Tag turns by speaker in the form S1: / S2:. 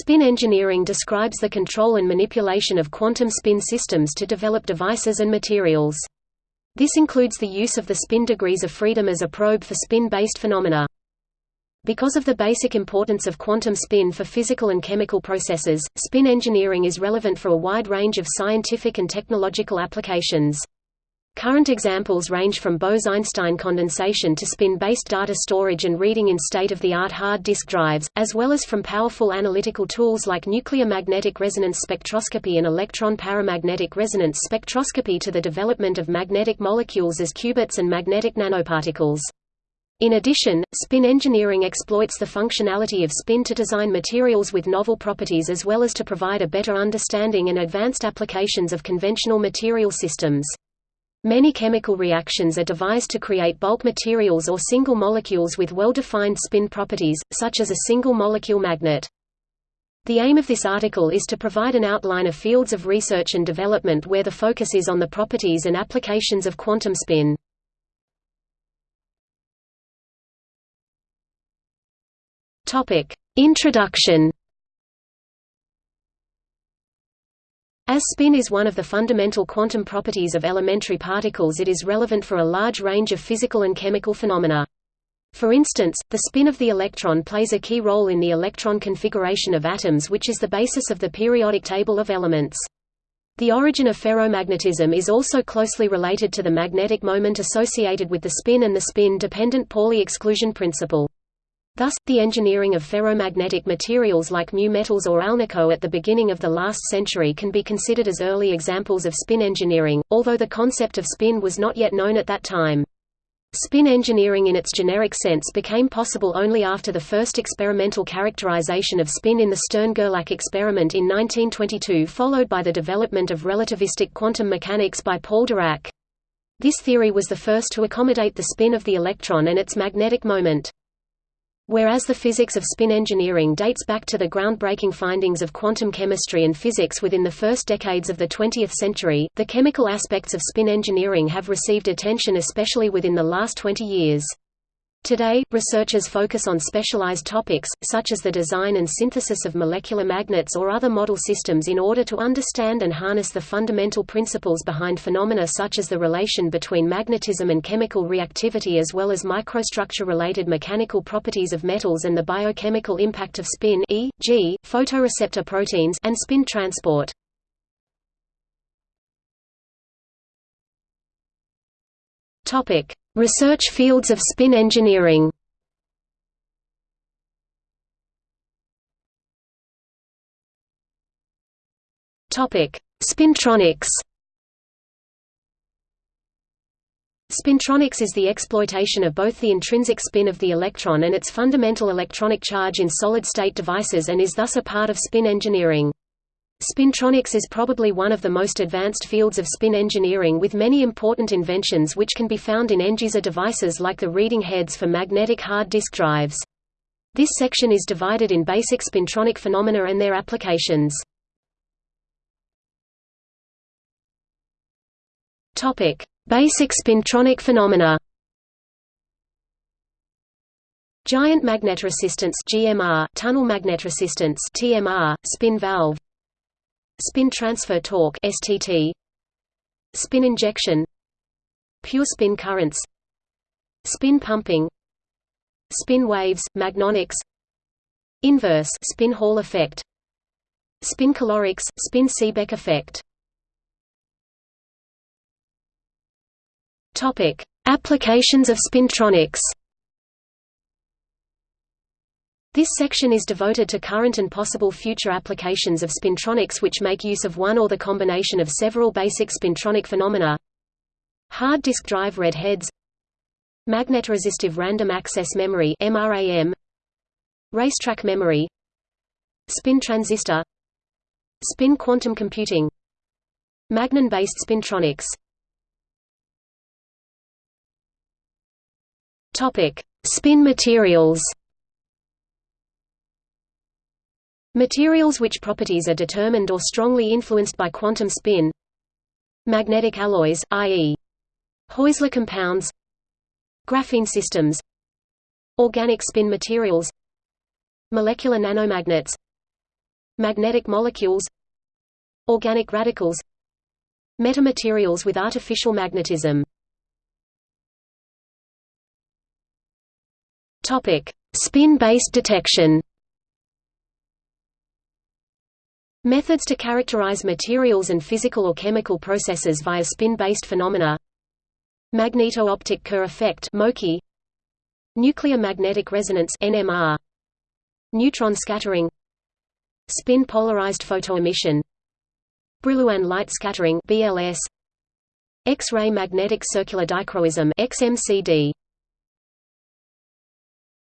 S1: Spin engineering describes the control and manipulation of quantum spin systems to develop devices and materials. This includes the use of the spin degrees of freedom as a probe for spin-based phenomena. Because of the basic importance of quantum spin for physical and chemical processes, spin engineering is relevant for a wide range of scientific and technological applications. Current examples range from Bose–Einstein condensation to spin-based data storage and reading in state-of-the-art hard disk drives, as well as from powerful analytical tools like nuclear magnetic resonance spectroscopy and electron paramagnetic resonance spectroscopy to the development of magnetic molecules as qubits and magnetic nanoparticles. In addition, spin engineering exploits the functionality of spin to design materials with novel properties as well as to provide a better understanding and advanced applications of conventional material systems. Many chemical reactions are devised to create bulk materials or single molecules with well-defined spin properties, such as a single-molecule magnet. The aim of this article is to provide an outline of fields of research and development where the focus is on the properties and applications of quantum spin. Introduction As spin is one of the fundamental quantum properties of elementary particles it is relevant for a large range of physical and chemical phenomena. For instance, the spin of the electron plays a key role in the electron configuration of atoms which is the basis of the periodic table of elements. The origin of ferromagnetism is also closely related to the magnetic moment associated with the spin and the spin-dependent Pauli exclusion principle. Thus, the engineering of ferromagnetic materials like mu metals or alnico at the beginning of the last century can be considered as early examples of spin engineering, although the concept of spin was not yet known at that time. Spin engineering in its generic sense became possible only after the first experimental characterization of spin in the Stern–Gerlach experiment in 1922 followed by the development of relativistic quantum mechanics by Paul Dirac. This theory was the first to accommodate the spin of the electron and its magnetic moment. Whereas the physics of spin engineering dates back to the groundbreaking findings of quantum chemistry and physics within the first decades of the 20th century, the chemical aspects of spin engineering have received attention especially within the last 20 years. Today, researchers focus on specialized topics, such as the design and synthesis of molecular magnets or other model systems in order to understand and harness the fundamental principles behind phenomena such as the relation between magnetism and chemical reactivity as well as microstructure-related mechanical properties of metals and the biochemical impact of spin e.g., photoreceptor proteins and spin transport. Topic: Research fields of spin engineering. Spintronics. Spintronics is the exploitation of both the intrinsic spin of the electron and its fundamental electronic charge in solid-state devices and is thus a part of spin engineering. Spintronics is probably one of the most advanced fields of spin engineering with many important inventions which can be found in end-user devices like the reading heads for magnetic hard disk drives. This section is divided in basic spintronic phenomena and their applications. Basic spintronic phenomena Giant magnetoresistance GMR, tunnel magnet resistance TMR, spin valve Spin transfer torque STT Spin injection. Pure spin currents. Spin pumping. Spin waves, magnonics. Inverse spin Hall effect. Spin calorics, spin Seebeck effect. Topic: Applications of spintronics this section is devoted to current and possible future applications of spintronics which make use of one or the combination of several basic spintronic phenomena. Hard disk drive read heads Magnetoresistive random access memory MRAM Racetrack memory. Spin transistor. Spin quantum computing. Magnon-based spintronics. Topic: Spin materials Materials which properties are determined or strongly influenced by quantum spin. Magnetic alloys, i.e. Heusler compounds. Graphene systems. Organic spin materials. Molecular nanomagnets. Magnetic molecules. Organic radicals. Metamaterials with artificial magnetism. Spin-based detection Methods to characterize materials and physical or chemical processes via spin-based phenomena. Magneto-optic Kerr effect Nuclear magnetic resonance NMR Neutron scattering. Spin polarized photoemission. Brillouin light scattering BLS X-ray magnetic circular dichroism XMCD